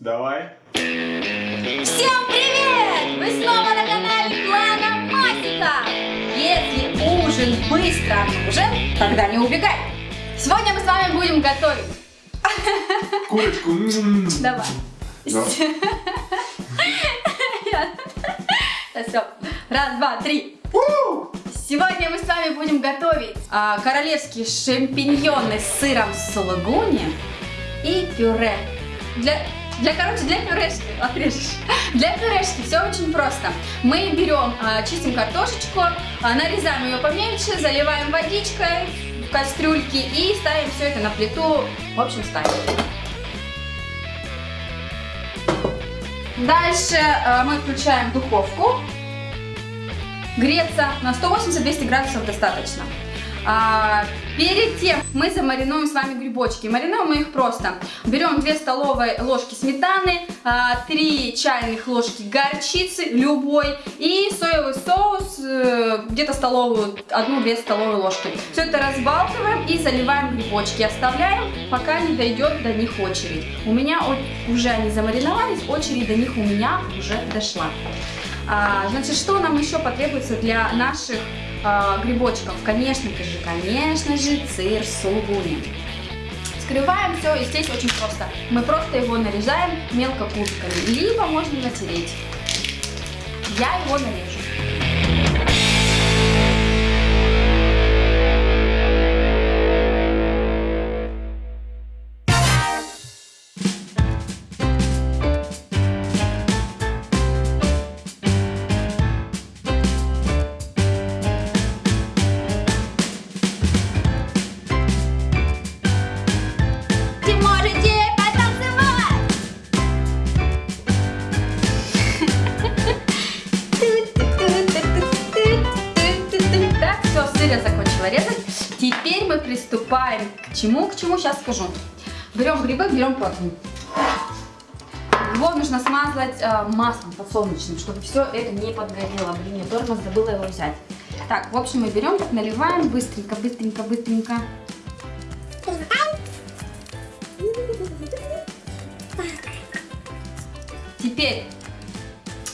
Давай. Всем привет! Вы снова на канале Клана Масика! Если ужин быстро нужен, тогда не убегай! Сегодня мы с вами будем готовить. Курочку. Давай. Да. Все. Раз, два, три. Сегодня мы с вами будем готовить а, королевские шампиньоны с сыром сулугуни и пюре. Для, для, короче, для пюрешки, отрежешь. Для пюрешки все очень просто. Мы берем, а, чистим картошечку, а, нарезаем ее поменьше, заливаем водичкой в кастрюльки и ставим все это на плиту. В общем, ставим. Дальше э, мы включаем духовку. Греться на 180-200 градусов достаточно. А, перед тем мы замаринуем с вами грибочки. Маринуем мы их просто. Берем 2 столовые ложки сметаны, а, 3 чайных ложки горчицы любой и соевый соус э, где-то столовую, 1-2 столовые ложки. Все это разбалтываем и заливаем грибочки. Оставляем, пока не дойдет до них очередь. У меня уже они замариновались, очередь до них у меня уже дошла. А, значит, что нам еще потребуется для наших а, грибочков? Конечно же, конечно же, сыр сулугуни. Скрываем все, и здесь очень просто. Мы просто его нарезаем мелко кубиками, либо можно натереть. Я его нарежу. Я закончила резать. Теперь мы приступаем к чему? К чему сейчас скажу. Берем грибы, берем противень. Его нужно смазать э, маслом подсолнечным, чтобы все это не подгорело. Блин, я тормоз забыла его взять. Так, в общем, мы берем, наливаем быстренько, быстренько, быстренько. Теперь,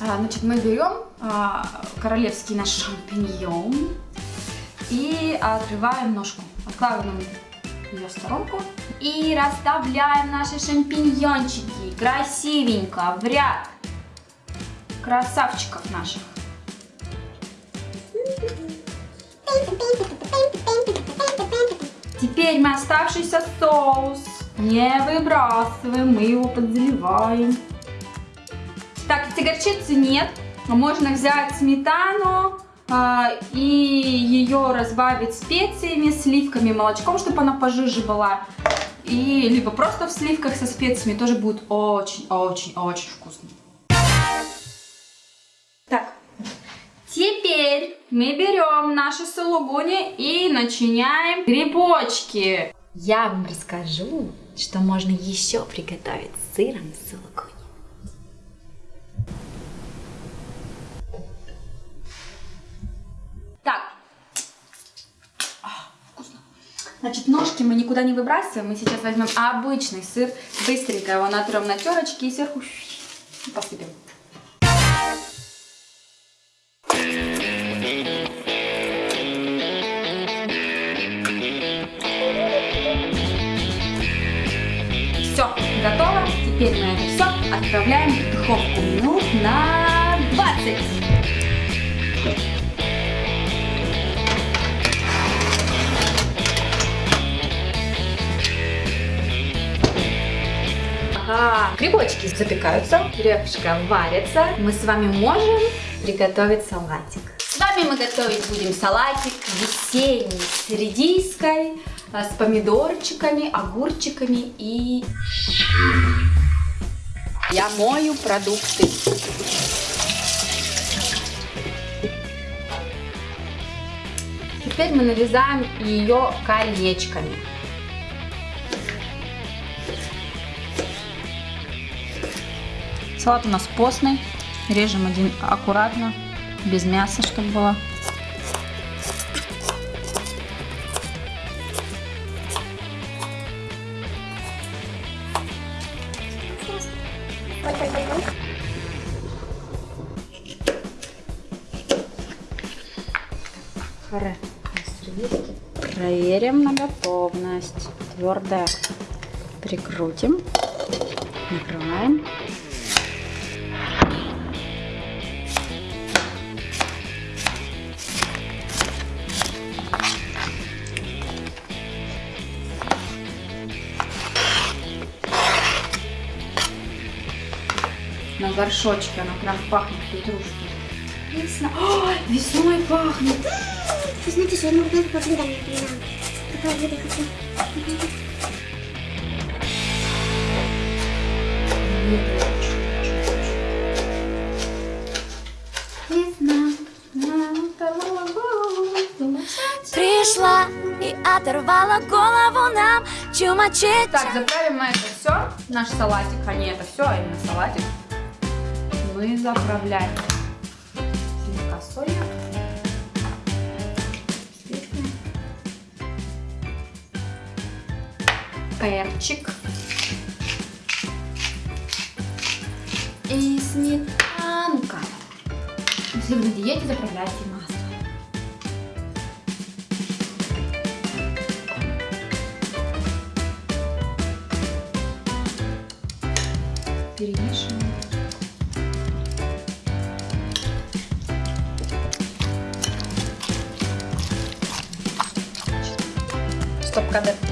а, значит, мы берем а, королевский наш шампиньон и отрываем ножку. Откладываем ее в сторонку. И расставляем наши шампиньончики красивенько в ряд красавчиков наших. Теперь мы оставшийся соус не выбрасываем, мы его подзаливаем. Так, если горчицы нет, можно взять сметану а, и ее разбавить специями, сливками, молочком, чтобы она пожиже была. И либо просто в сливках со специями тоже будет очень-очень-очень вкусно. Так, теперь мы берем наши сулугуни и начиняем грибочки. Я вам расскажу, что можно еще приготовить с сыром сулугуни. Значит, ножки мы никуда не выбрасываем. Мы сейчас возьмем обычный сыр, быстренько его натрем на терочке и сверху посыпем. Все, готово. Теперь мы это все отправляем в духовку минут на 20. Грибочки запекаются, пюрешка варится. Мы с вами можем приготовить салатик. С вами мы готовить будем салатик весенний с редиской, а, с помидорчиками, огурчиками и... Я мою продукты. Теперь мы нарезаем ее колечками. Салат у нас постный. Режем один аккуратно, без мяса, чтобы было. Проверим на готовность. Твердо прикрутим, накрываем. Горшочке она прям пахнет петрушкой. Весна. Ой, весной пахнет. Вы знаете, что я могу только по блюдам не понимаю. Какое блюдо я хочу? Весна. намотала голову. Пришла и оторвала голову нам чумачить. Так, заправим мы это все. Наш салатик, а не это все, а именно салатик. Мы заправляем слегка солью. Специи. Перчик. И сметанка. Если вы на диете, заправляйте масло. Перемешиваем. stopkanaal.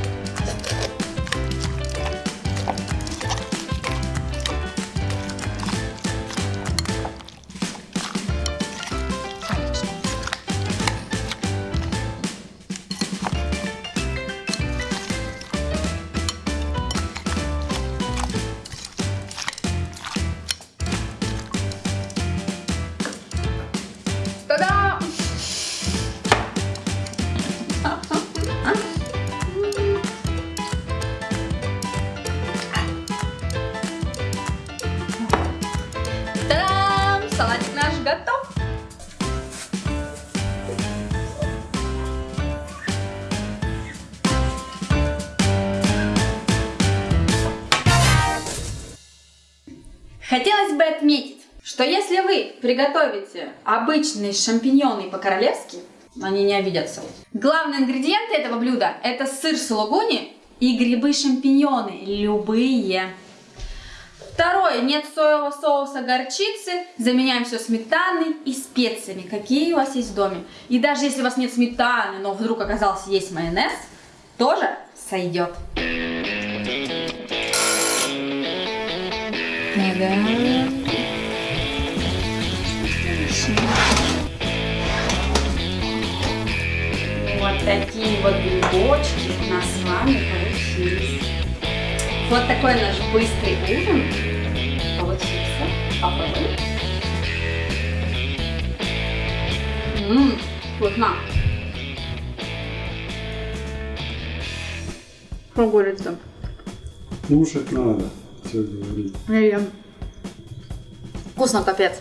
Салатик наш готов. Хотелось бы отметить, что если вы приготовите обычные шампиньоны по-королевски, они не обидятся. Главные ингредиенты этого блюда это сыр сулугуни и грибы-шампиньоны, любые. Второе, нет соевого соуса горчицы, заменяем все сметаной и специями, какие у вас есть в доме. И даже если у вас нет сметаны, но вдруг оказался есть майонез, тоже сойдет. Вот такие вот грибочки у нас с вами получились. Вот такой наш быстрый ужин получился. Попробуем. Ммм, вкусно. Что говорится? Кушать надо. Все говорить. Вкусно, капец.